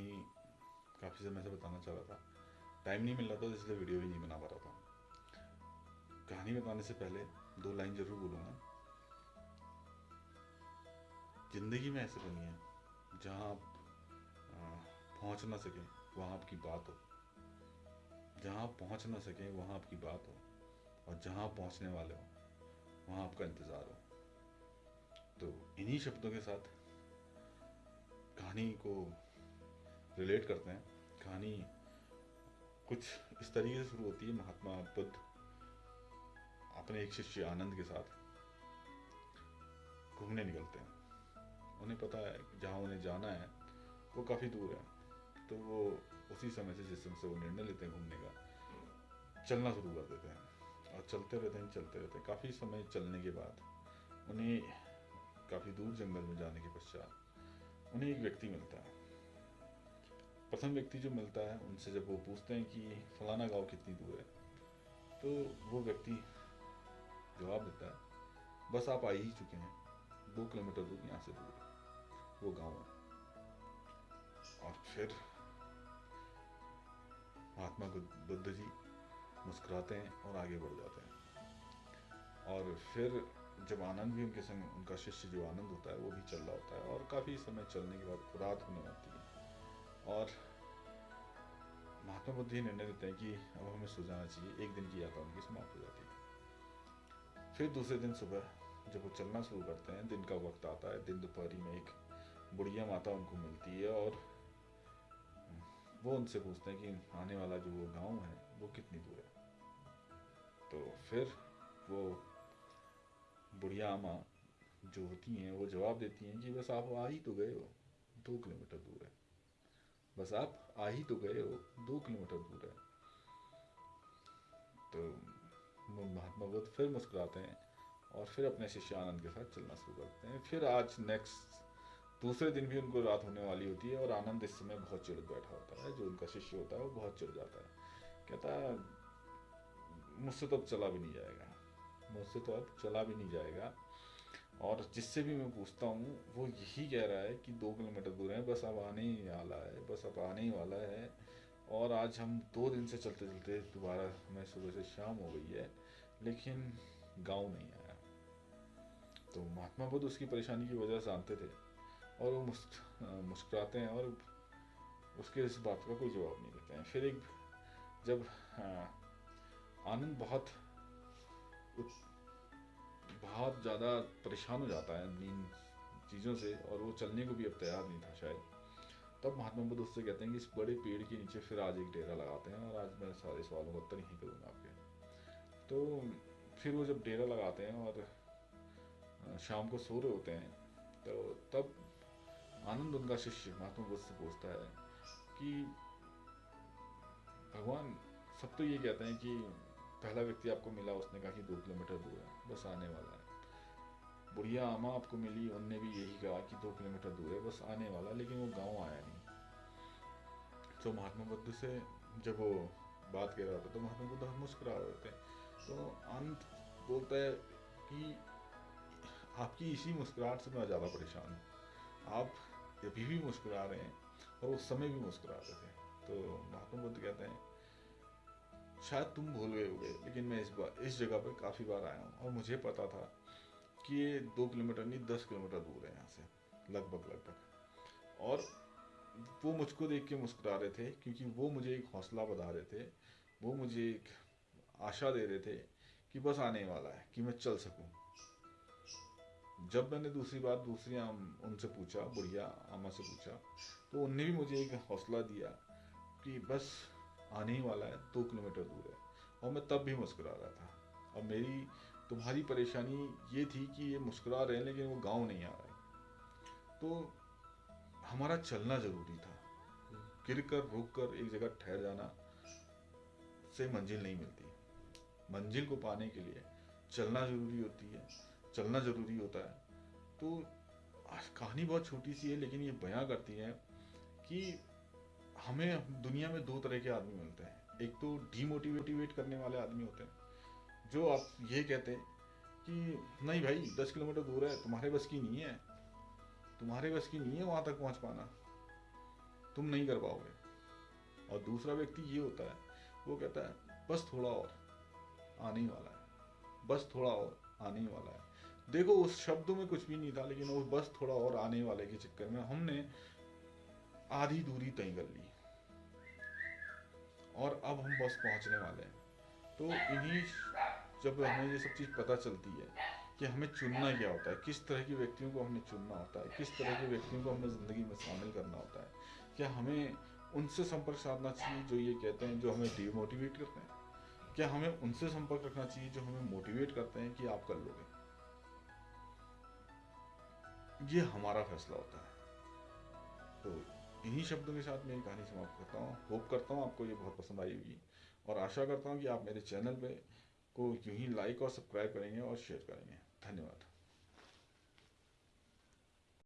कहानी काफ़ी समय से बताना चाह रहा था। टाइम नहीं मिल रहा था इसलिए वीडियो भी नहीं बना पा रहा था। कहानी बताने से पहले दो लाइन ज़रूर बोलूँगा। ज़िंदगी में ऐसे बनी है, जहाँ आप पहुँच ना सकें, वहाँ आपकी बात हो। जहाँ आप पहुँच ना सकें, वहाँ आपकी बात हो। और जहाँ आप पहुँचने वाले हो, वहाँ आपका इंतज़ार हो। तो इन्हीं शब्दों के साथ कहानी को रिलेट करते हैं। कहानी कुछ इस तरीके से शुरू होती है, महात्मा बुद्ध अपने एक शिष्य आनंद के साथ घूमने निकलते हैं। उन्हें पता है, जहाँ उन्हें जाना है, वो काफ़ी दूर है। तो वो उसी समय से जिस समय से वो निर्णय लेते हैं घूमने का, चलना शुरू कर देते हैं। और चलते रहते हैं, चलते रहते हैं। काफ़ी समय चलने के बाद उन्हें काफ़ी दूर जंगल में जाने के पश्चात उन्हें एक व्यक्ति मिलता है। प्रथम व्यक्ति जो मिलता है, उनसे जब वो पूछते हैं कि फलाना गाँव कितनी दूर है तो वो व्यक्ति जवाब देता है, बस आप आ ही चुके हैं, दो किलोमीटर दूर, यहाँ से दूर वो गाँव है। और फिर महात्मा बुद्ध जी मुस्कुराते हैं और आगे बढ़ जाते हैं। और फिर जब आनंद भी उनके संग, उनका शिष्य जो आनंद होता है, वो भी चल रहा होता है और काफ़ी समय चलने के बाद रात होने लगती है। और महात्मा बुद्ध ही निर्णय लेते हैं कि अब हमें सो जाना चाहिए, एक दिन की यात्रा उनकी समाप्त हो जाती है। फिर दूसरे दिन सुबह जब वो चलना शुरू करते हैं, दिन का वक्त आता है, दिन दोपहरी में एक बुढ़िया माता उनको मिलती है और वो उनसे पूछते हैं कि आने वाला जो वो गाँव है, वो कितनी दूर है? तो फिर वो बुढ़िया आमा जो होती हैं, वो जवाब देती हैं कि बस आप आ ही तो गए हो, दो किलोमीटर दूर है। बस आप आ ही तो गए हो, दो किलोमीटर दूर है। तो महात्मा बुद्ध फिर मुस्कुराते हैं और फिर अपने शिष्य आनंद के साथ चलना शुरू करते हैं। फिर आज नेक्स्ट दूसरे दिन भी उनको रात होने वाली होती है और आनंद इस समय बहुत चिड़ बैठा होता है। जो उनका शिष्य होता है वो बहुत चिड़ जाता है। कहता है, मुझसे तो अब चला भी नहीं जाएगा। मुझसे तो अब चला भी नहीं जाएगा। और जिससे भी मैं पूछता हूँ, वो यही कह रहा है कि दो किलोमीटर दूर है, बस अब आने ही वाला है, बस अब आने ही वाला है। और आज हम दो दिन से चलते चलते दोबारा हमें सुबह से शाम हो गई है, लेकिन गाँव नहीं आया। तो महात्मा बुद्ध उसकी परेशानी की वजह जानते थे और वो मुस्क, मुस्कुराते हैं और उसके इस बात का कोई जवाब नहीं देते हैं। फिर एक, जब आनंद बहुत बहुत ज़्यादा परेशान हो जाता है इन चीज़ों से और वो चलने को भी अब तैयार नहीं था शायद। तब महात्मा बुद्ध उससे कहते हैं कि इस बड़े पेड़ के नीचे फिर आज एक डेरा लगाते हैं और आज मैं सारे सवालों का उत्तर यहीं करूँगा आपके। तो फिर वो जब डेरा लगाते हैं और शाम को सो रहे होते हैं तो तब आनंद उनका शिष्य महात्मा बुद्ध से पूछता है कि भगवान, सब तो ये कहते हैं कि पहला व्यक्ति आपको मिला, उसने कहा कि दो किलोमीटर दूर है। बस आने वाला है। बुढ़िया आमा आपको मिली उनने भी यही कहा कि दो किलोमीटर दूर है, बस आने वाला, लेकिन वो गाँव आया नहीं। तो महात्मा बुद्ध से जब वो बात कह रहा था तो महात्मा बुद्ध मुस्कुरा रहे थे। तो अंत बोलता है कि आपकी इसी मुस्कुराहट से मैं ज़्यादा परेशान हूँ। आप अभी भी मुस्कुरा रहे हैं और उस समय भी मुस्कुरा रहे थे। तो महात्मा बुद्ध कहते हैं शायद तुम भूल गए होगे लेकिन मैं इस बार इस जगह पर काफ़ी बार आया हूँ और मुझे पता था कि ये दो किलोमीटर नहीं दस किलोमीटर दूर है यहाँ से लगभग लगभग। और वो मुझको देख के मुस्कुरा रहे थे क्योंकि वो मुझे एक हौसला बता रहे थे वो मुझे एक आशा दे रहे थे कि बस आने वाला है कि मैं चल सकूँ। जब मैंने दूसरी बार दूसरी आम उनसे पूछा बुढ़िया आमा से पूछा तो उनने भी मुझे एक हौसला दिया कि बस आने ही वाला है, दो किलोमीटर दूर है। और मैं तब भी मुस्कुरा रहा था। और मेरी तुम्हारी परेशानी ये थी कि ये मुस्कुरा रहे हैं, लेकिन वो गाँव नहीं आ रहा। तो हमारा चलना ज़रूरी था। गिर कर रुक कर एक जगह ठहर जाना से मंजिल नहीं मिलती। मंजिल को पाने के लिए चलना ज़रूरी होती है, चलना ज़रूरी होता है। तो कहानी बहुत छोटी सी है, लेकिन ये बयां करती है कि हमें दुनिया में दो तरह के आदमी मिलते हैं। एक तो डीमोटिवेटिवेट करने वाले आदमी होते हैं, जो आप ये कहते हैं कि, नहीं भाई, दस किलोमीटर दूर है, तुम्हारे बस की नहीं है। तुम्हारे बस की नहीं है वहाँ तक पहुँच पाना। तुम नहीं कर पाओगे। और दूसरा व्यक्ति ये होता है, वो कहता है, बस थोड़ा और, आने वाला है। बस थोड़ा और, आने वाला है। देखो, उस शब्दों में कुछ भी नहीं था, लेकिन वो बस थोड़ा और आने वाले के चक्कर में हमने आधी दूरी तय कर ली। और अब हम बस पहुँचने वाले हैं। तो इन्हीं जब हमें ये सब चीज़ पता चलती है कि हमें चुनना क्या होता है, किस तरह के व्यक्तियों को हमें चुनना होता है, किस तरह के व्यक्तियों को हमें ज़िंदगी में शामिल करना होता है, क्या हमें उनसे संपर्क साधना चाहिए जो ये कहते हैं, जो हमें डिमोटिवेट करते हैं? क्या हमें उनसे संपर्क रखना चाहिए जो हमें मोटिवेट करते हैं कि आप कर लोगे? ये हमारा फैसला होता है। तो इन्हीं शब्दों के साथ मेरी कहानी समाप्त करता हूँ। होप करता हूँ आपको ये बहुत पसंद आई होगी। और आशा करता हूँ कि आप मेरे चैनल पे को यूँ ही लाइक और सब्सक्राइब करेंगे और शेयर करेंगे। धन्यवाद।